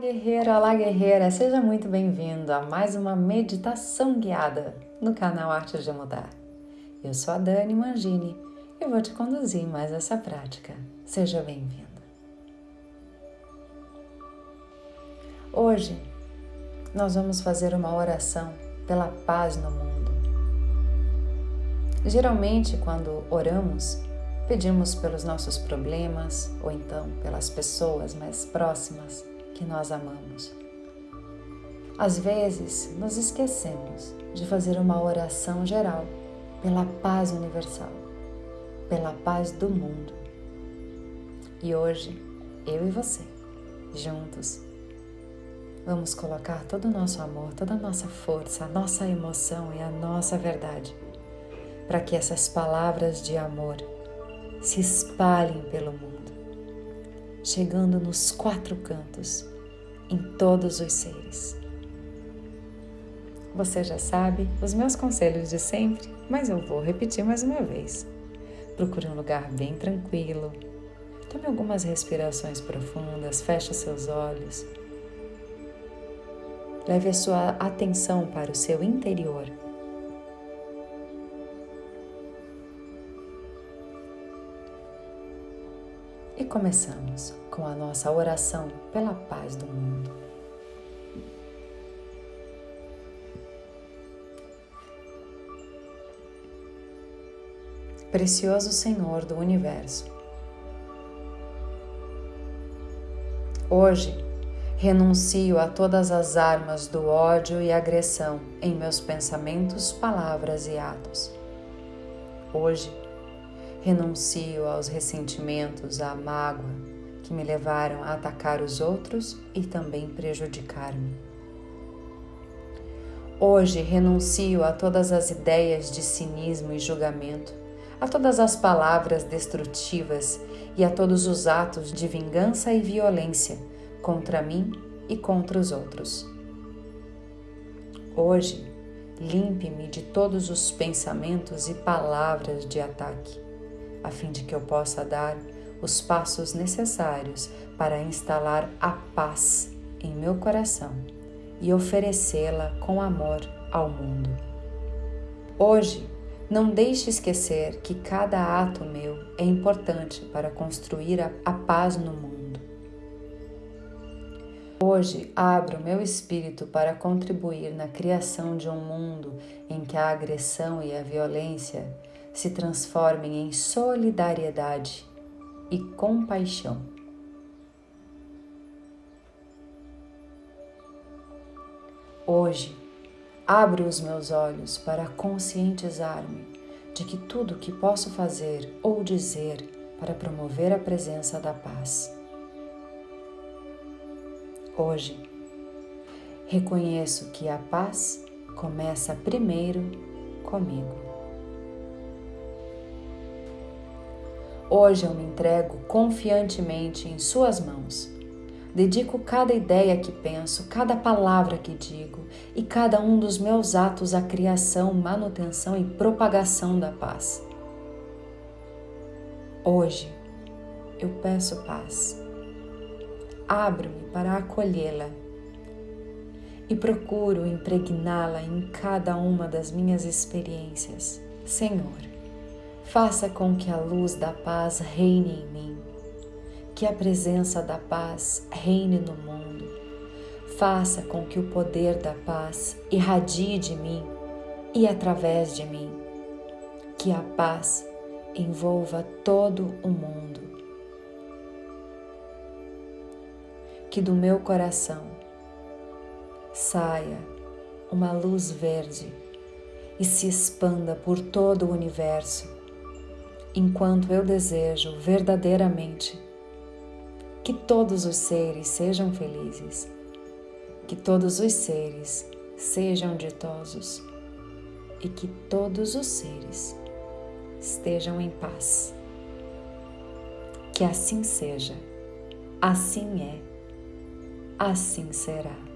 guerreiro, olá guerreira, seja muito bem-vindo a mais uma meditação guiada no canal Arte de Mudar. Eu sou a Dani Mangini e vou te conduzir mais essa prática. Seja bem-vindo. Hoje nós vamos fazer uma oração pela paz no mundo. Geralmente, quando oramos, pedimos pelos nossos problemas ou então pelas pessoas mais próximas que nós amamos. Às vezes, nos esquecemos de fazer uma oração geral pela paz universal, pela paz do mundo. E hoje, eu e você, juntos, vamos colocar todo o nosso amor, toda a nossa força, a nossa emoção e a nossa verdade para que essas palavras de amor se espalhem pelo mundo, chegando nos quatro cantos em todos os seres. Você já sabe os meus conselhos de sempre, mas eu vou repetir mais uma vez. Procure um lugar bem tranquilo. Tome algumas respirações profundas, feche seus olhos. Leve a sua atenção para o seu interior. E começamos com a nossa oração pela paz do mundo. Precioso Senhor do Universo, hoje renuncio a todas as armas do ódio e agressão em meus pensamentos, palavras e atos. Hoje renuncio aos ressentimentos, à mágoa, que me levaram a atacar os outros e também prejudicar-me. Hoje renuncio a todas as ideias de cinismo e julgamento, a todas as palavras destrutivas e a todos os atos de vingança e violência contra mim e contra os outros. Hoje, limpe-me de todos os pensamentos e palavras de ataque, a fim de que eu possa dar os passos necessários para instalar a paz em meu coração e oferecê-la com amor ao mundo. Hoje, não deixe esquecer que cada ato meu é importante para construir a, a paz no mundo. Hoje abro meu espírito para contribuir na criação de um mundo em que a agressão e a violência se transformem em solidariedade e compaixão. Hoje, abro os meus olhos para conscientizar-me de que tudo que posso fazer ou dizer para promover a presença da paz. Hoje, reconheço que a paz começa primeiro comigo. Hoje eu me entrego confiantemente em Suas mãos. Dedico cada ideia que penso, cada palavra que digo e cada um dos meus atos à criação, manutenção e propagação da paz. Hoje eu peço paz. Abro-me para acolhê-la e procuro impregná-la em cada uma das minhas experiências. Senhor, Faça com que a luz da paz reine em mim, que a presença da paz reine no mundo. Faça com que o poder da paz irradie de mim e através de mim, que a paz envolva todo o mundo. Que do meu coração saia uma luz verde e se expanda por todo o universo enquanto eu desejo verdadeiramente que todos os seres sejam felizes, que todos os seres sejam ditosos e que todos os seres estejam em paz. Que assim seja, assim é, assim será.